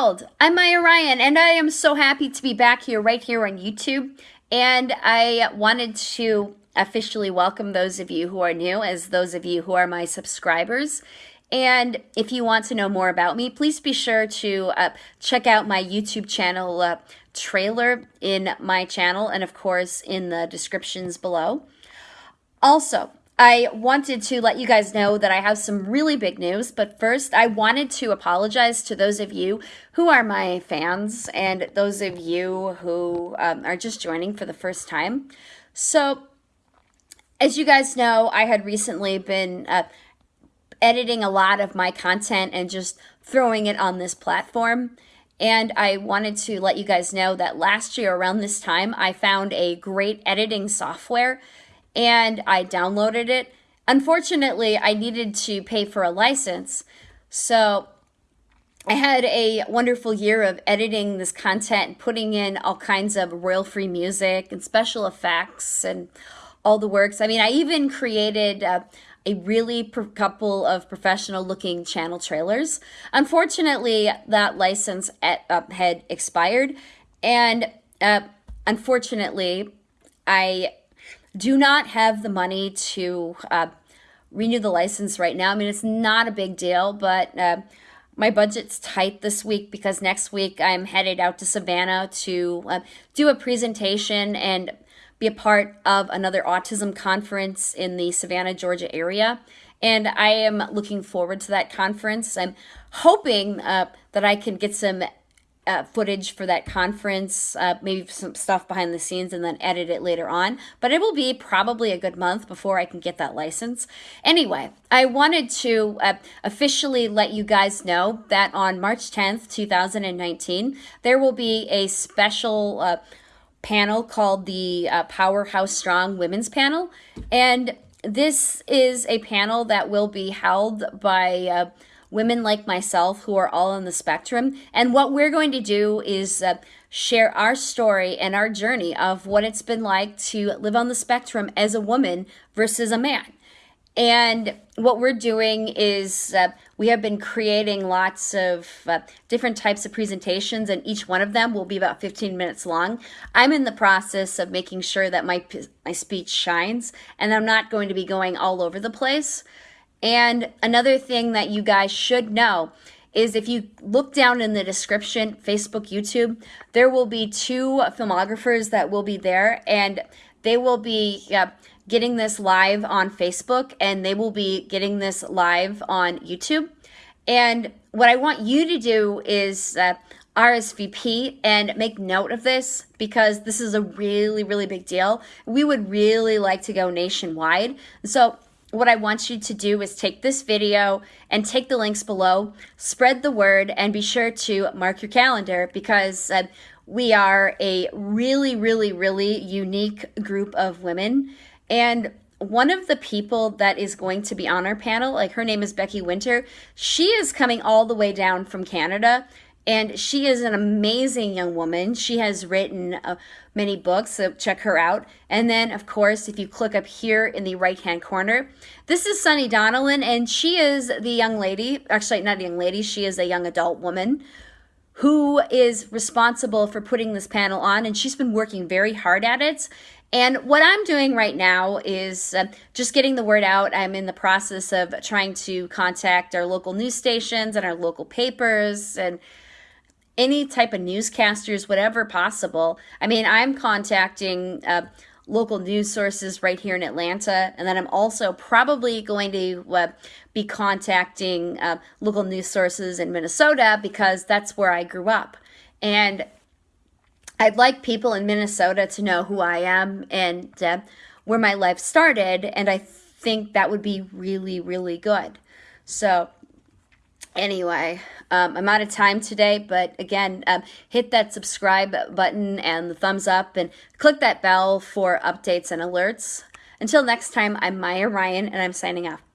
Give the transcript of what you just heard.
world. I'm Maya Ryan, and I am so happy to be back here, right here on YouTube. And I wanted to officially welcome those of you who are new, as those of you who are my subscribers. And if you want to know more about me, please be sure to uh, check out my YouTube channel uh, trailer in my channel, and of course, in the descriptions below. Also, I wanted to let you guys know that I have some really big news, but first I wanted to apologize to those of you who are my fans and those of you who um, are just joining for the first time. So, as you guys know, I had recently been uh, editing a lot of my content and just throwing it on this platform. And I wanted to let you guys know that last year around this time, I found a great editing software and I downloaded it. Unfortunately, I needed to pay for a license. So I had a wonderful year of editing this content, putting in all kinds of royal free music and special effects and all the works. I mean, I even created uh, a really couple of professional looking channel trailers. Unfortunately, that license at, uh, had expired. And uh, unfortunately, I do not have the money to uh, renew the license right now. I mean, it's not a big deal, but uh, my budget's tight this week because next week I'm headed out to Savannah to uh, do a presentation and be a part of another autism conference in the Savannah, Georgia area. And I am looking forward to that conference. I'm hoping uh, that I can get some uh, footage for that conference, uh, maybe some stuff behind the scenes, and then edit it later on. But it will be probably a good month before I can get that license. Anyway, I wanted to uh, officially let you guys know that on March 10th, 2019, there will be a special uh, panel called the uh, Powerhouse Strong Women's Panel. And this is a panel that will be held by uh, women like myself who are all on the spectrum. And what we're going to do is uh, share our story and our journey of what it's been like to live on the spectrum as a woman versus a man. And what we're doing is uh, we have been creating lots of uh, different types of presentations, and each one of them will be about 15 minutes long. I'm in the process of making sure that my, my speech shines, and I'm not going to be going all over the place. And another thing that you guys should know is if you look down in the description, Facebook, YouTube, there will be two filmographers that will be there and they will be uh, getting this live on Facebook and they will be getting this live on YouTube. And what I want you to do is uh, RSVP and make note of this because this is a really, really big deal. We would really like to go nationwide. So what I want you to do is take this video and take the links below, spread the word, and be sure to mark your calendar because uh, we are a really, really, really unique group of women. And one of the people that is going to be on our panel, like her name is Becky Winter, she is coming all the way down from Canada and she is an amazing young woman. She has written uh, many books, so check her out. And then, of course, if you click up here in the right hand corner, this is Sunny Donnellan, and she is the young lady, actually, not a young lady, she is a young adult woman who is responsible for putting this panel on, and she's been working very hard at it. And what I'm doing right now is uh, just getting the word out. I'm in the process of trying to contact our local news stations and our local papers and any type of newscasters, whatever possible. I mean, I'm contacting uh, local news sources right here in Atlanta, and then I'm also probably going to uh, be contacting uh, local news sources in Minnesota because that's where I grew up. And I'd like people in Minnesota to know who I am and uh, where my life started, and I think that would be really, really good. So, anyway, um, I'm out of time today, but again, um, hit that subscribe button and the thumbs up and click that bell for updates and alerts. Until next time, I'm Maya Ryan and I'm signing off.